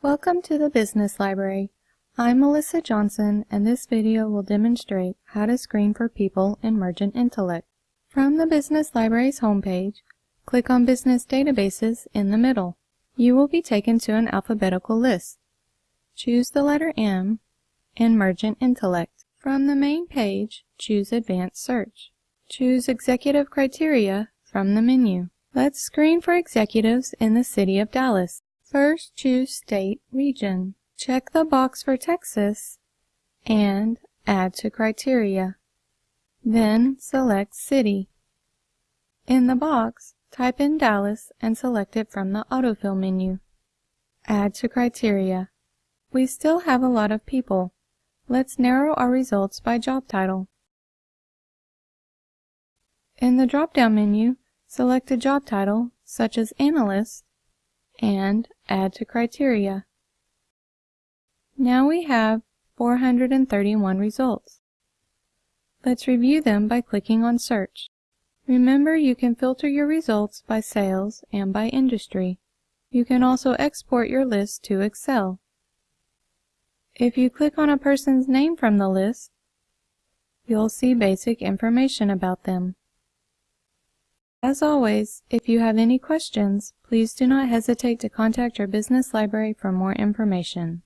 Welcome to the Business Library. I'm Melissa Johnson and this video will demonstrate how to screen for people in Mergent Intellect. From the Business Library's homepage, click on Business Databases in the middle. You will be taken to an alphabetical list. Choose the letter M in Mergent Intellect. From the main page, choose Advanced Search. Choose Executive Criteria from the menu. Let's screen for executives in the city of Dallas. First, choose State Region. Check the box for Texas and Add to Criteria. Then select City. In the box, type in Dallas and select it from the autofill menu. Add to Criteria. We still have a lot of people. Let's narrow our results by job title. In the drop-down menu, select a job title, such as Analyst, and Add to Criteria. Now we have 431 results. Let's review them by clicking on Search. Remember you can filter your results by sales and by industry. You can also export your list to Excel. If you click on a person's name from the list, you'll see basic information about them. As always, if you have any questions, please do not hesitate to contact your business library for more information.